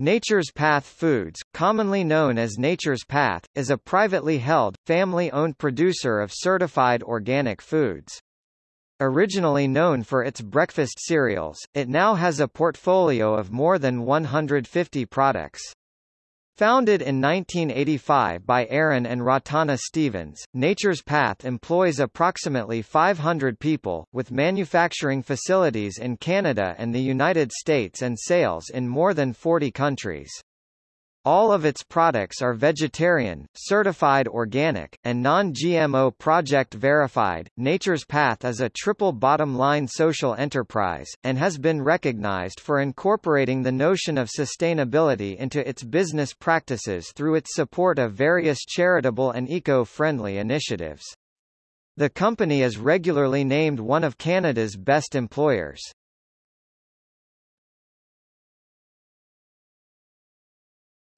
Nature's Path Foods, commonly known as Nature's Path, is a privately held, family-owned producer of certified organic foods. Originally known for its breakfast cereals, it now has a portfolio of more than 150 products. Founded in 1985 by Arran and Ratana Stephens, Nature's Path employs approximately 500 people, with manufacturing facilities in Canada and the United States and sales in more than 40 countries. All of its products are vegetarian, certified organic, and non-GMO project verified. Nature's Path is a triple bottom line social enterprise, and has been recognized for incorporating the notion of sustainability into its business practices through its support of various charitable and eco-friendly initiatives. The company is regularly named one of Canada's best employers.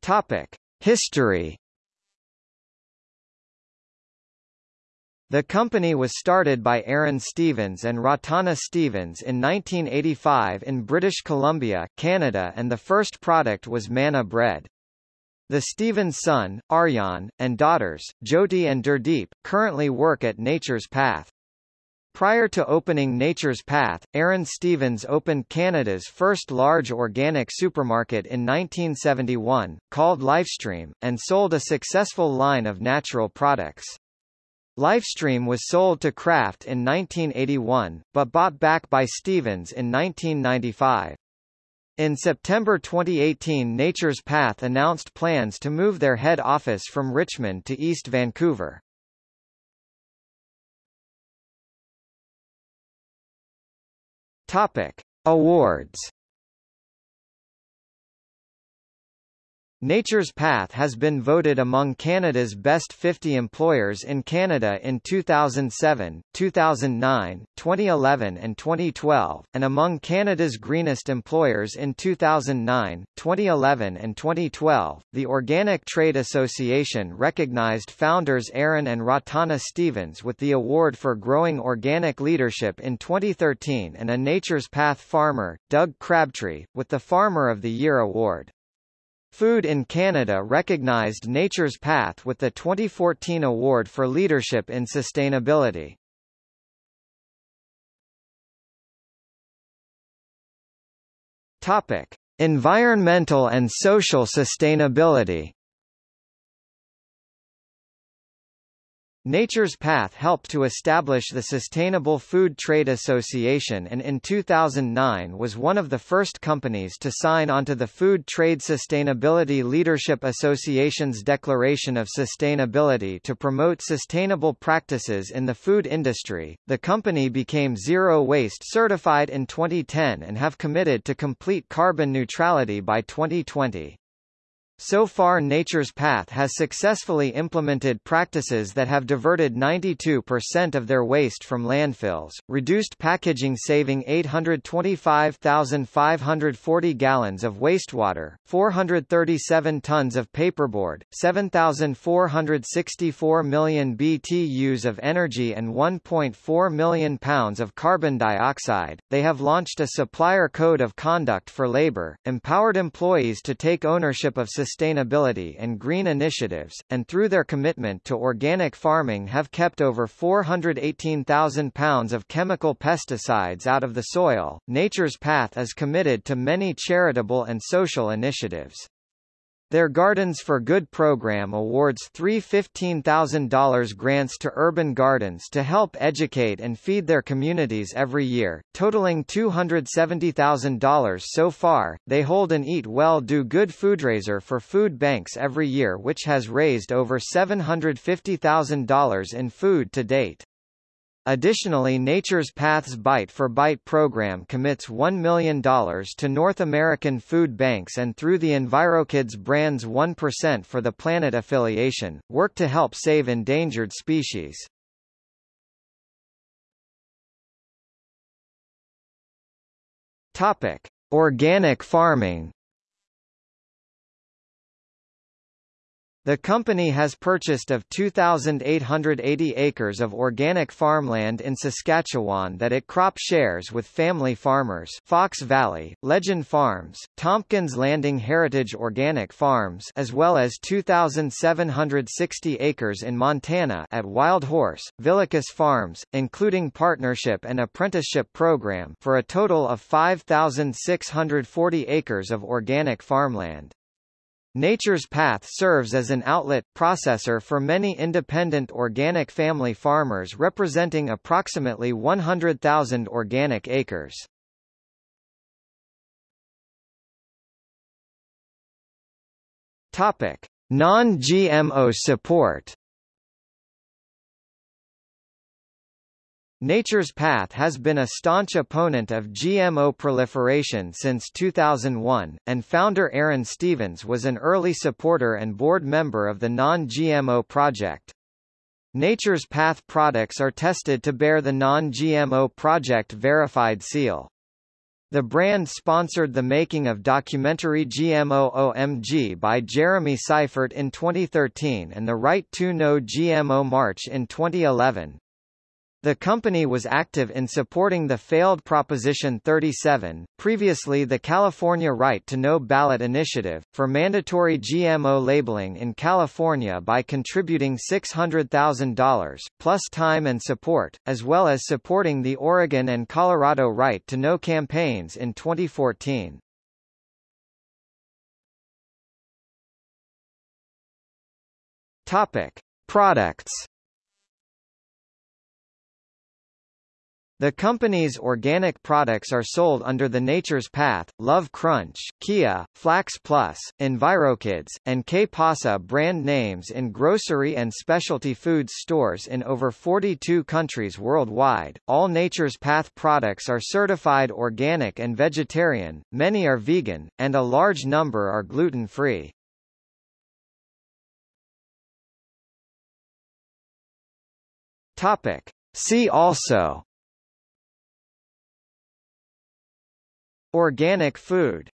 Topic: History. The company was started by Arran Stephens and Ratana Stephens in 1985 in British Columbia, Canada and the first product was Manna bread. The Stephens son, Arjan, and daughters, Jyoti and Gurdeep, currently work at Nature's Path. Prior to opening Nature's Path, Arran Stephens opened Canada's first large organic supermarket in 1971, called Lifestream, and sold a successful line of natural products. Lifestream was sold to Kraft in 1981, but bought back by Stephens in 1995. In September 2018 Nature's Path announced plans to move their head office from Richmond to East Vancouver. Topic: Awards Nature's Path has been voted among Canada's best 50 employers in Canada in 2007, 2009, 2011 and 2012, and among Canada's greenest employers in 2009, 2011 and 2012. The Organic Trade Association recognized founders Arran and Ratana Stephens with the award for growing organic leadership in 2013 and a Nature's Path farmer, Doug Crabtree, with the Farmer of the Year award. Food in Canada recognized Nature's Path with the 2014 Award for Leadership in Sustainability. Topic: Environmental and social sustainability. Nature's Path helped to establish the Sustainable Food Trade Association and in 2009 was one of the first companies to sign onto the Food Trade Sustainability Leadership Association's Declaration of Sustainability to promote sustainable practices in the food industry. The company became zero waste certified in 2010 and have committed to complete carbon neutrality by 2020. So far Nature's Path has successfully implemented practices that have diverted 92% of their waste from landfills, reduced packaging saving 825,540 gallons of wastewater, 437 tons of paperboard, 7,464 million BTUs of energy and 1.4 million pounds of carbon dioxide. They have launched a supplier code of conduct for labor, empowered employees to take ownership of sustainability and green initiatives, and through their commitment to organic farming have kept over 418,000 pounds of chemical pesticides out of the soil. Nature's Path is committed to many charitable and social initiatives. Their Gardens for Good program awards three $15,000 grants to urban gardens to help educate and feed their communities every year, totaling $270,000 so far. They hold an Eat Well Do Good fundraiser for food banks every year which has raised over $750,000 in food to date. Additionally Nature's Path's Bite for Bite program commits $1 million to North American food banks and through the EnviroKids brand's 1% for the Planet affiliation, work to help save endangered species. Topic. Organic farming The company has purchased of 2,880 acres of organic farmland in Saskatchewan that it crop shares with family farmers Fox Valley, Legend Farms, Tompkins Landing Heritage Organic Farms as well as 2,760 acres in Montana at Wild Horse, Villicus Farms, including partnership and apprenticeship program for a total of 5,640 acres of organic farmland. Nature's Path serves as an outlet, processor for many independent organic family farmers representing approximately 100,000 organic acres. Topic: Non-GMO support Nature's Path has been a staunch opponent of GMO proliferation since 2001, and founder Arran Stephens was an early supporter and board member of the Non-GMO Project. Nature's Path products are tested to bear the Non-GMO Project verified seal. The brand sponsored the making of documentary GMO OMG by Jeremy Seifert in 2013 and the Right to No GMO March in 2011. The company was active in supporting the failed Proposition 37, previously the California Right to Know ballot initiative, for mandatory GMO labeling in California by contributing $600,000, plus time and support, as well as supporting the Oregon and Colorado Right to Know campaigns in 2014. Topic. Products The company's organic products are sold under the Nature's Path, Love Crunch, Qi'a, Flax Plus, EnviroKids, and Qué Pasa brand names in grocery and specialty foods stores in over 42 countries worldwide. All Nature's Path products are certified organic and vegetarian, many are vegan, and a large number are gluten-free. Topic. See also Organic food